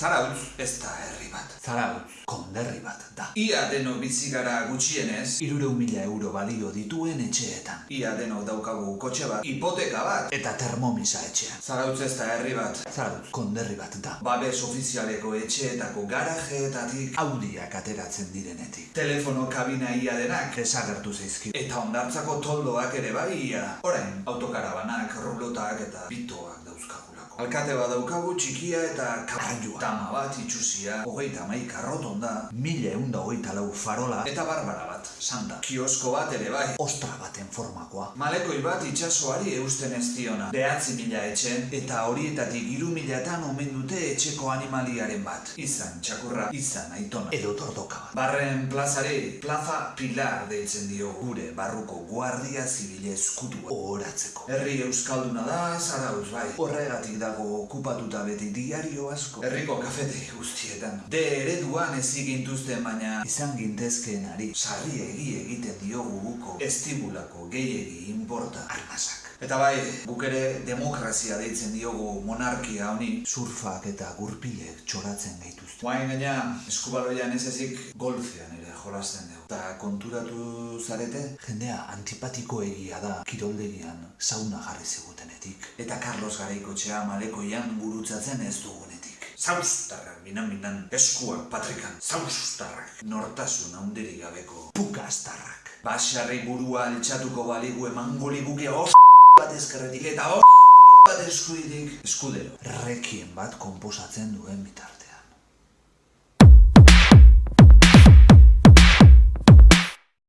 Zarautz ez da herri bat. Zarautz, konderri bat da. Ia deno bizi gara gutxienez, Irureu mila euro balio dituen etxeetan. ia denok daukagu kotxe bat, hipoteka bat. Eta termomisa etxean. Zarautz ez da herri bat. Zarautz, konderri bat da. Babes ofizialeko etxeetako garajeetatik, Audiak ateratzen direnetik. telefono kabina ia denak, Desagertu zaizkit. eta ondartzako toldoak ere bai ia. Orain, autokarabanak, rublotak eta bitoak dauzkagulako. Alkate bat daukagu txikia eta Karrailua. Tama bat itxusia, hogeita maik arrotonda, Mila eunda hogeita lau farola. eta barbara bat, santa. Kiosko bat ere bai. Ostra baten formakoa. Malekoi bat itsasoari eusten ez diona. Behatzi mila etxe, eta horietatik hiru milatan omen dute etxeko animaliaren bat. Izan txakurra, izan aitona. Edo tordoka bat. Barren plazari, plaza pilar deitzen dio gure barruko guardia zibile eskutua oratzeko. Herri euskalduna da, zarauz bai. Horregatik dago okupatuta beti diario asko. Herriko kafetegi guztietan. De ereduan ez gintuzten baina Izan gintezkeenari. sarri egi egiten diogu guko estibulako gehiegi inporta Armasak. Eta bai, guk ere demokrazia deitzen diogu monarkia honi. Surfak eta gurpilek txoratzen gaituzte. Guain gaina, eskubaloian ez ezik golfean ere jolasten dugu. Eta konturatu zarete? Jendea antipatiko egia da kiroldegian sauna jarri zigutenetik. Eta Carlos Garaikotxea malekoian gurutzatzen ez dugunetik. Zaustarrak, minan-minan, eskuak patrikan, zaustarrak, nortasun handirik gabeko. Pukastarrak. Basarri burua altxatuko baligu emango liguke os bat ezkerretik eta os bat eskuidik. Eskudero. Rekien bat konposatzen duen bitarte.